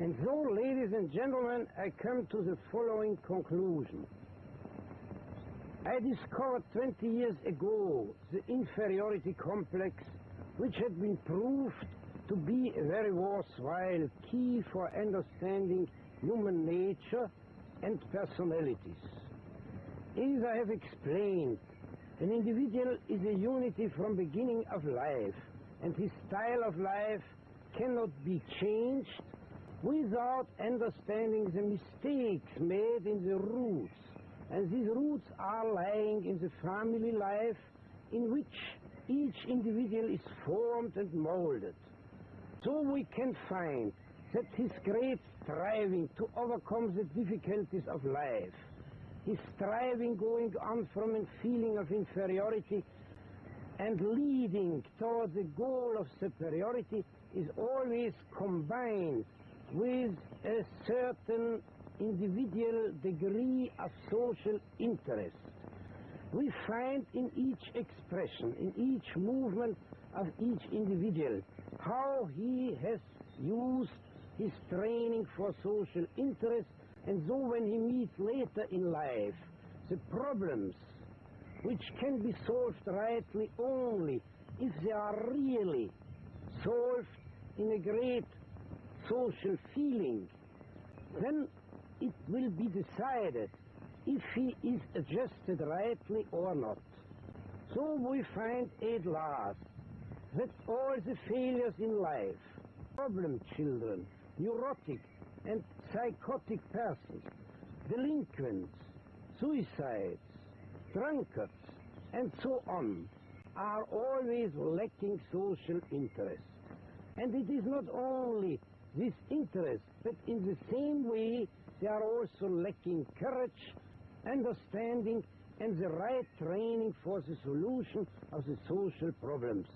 And so, ladies and gentlemen, I come to the following conclusion. I discovered 20 years ago the inferiority complex, which had been proved to be a very worthwhile key for understanding human nature and personalities. As I have explained, an individual is a unity from beginning of life, and his style of life cannot be changed without understanding the mistakes made in the roots. And these roots are lying in the family life in which each individual is formed and molded. So we can find that his great striving to overcome the difficulties of life, his striving going on from a feeling of inferiority and leading towards the goal of superiority is always combined with a certain individual degree of social interest. We find in each expression, in each movement of each individual, how he has used his training for social interest, and so when he meets later in life the problems which can be solved rightly only if they are really solved in a great social feeling, then it will be decided if he is adjusted rightly or not. So we find at last that all the failures in life, problem children, neurotic and psychotic persons, delinquents, suicides, drunkards, and so on, are always lacking social interest. And it is not only this interest, but in the same way they are also lacking courage, understanding, and the right training for the solution of the social problems.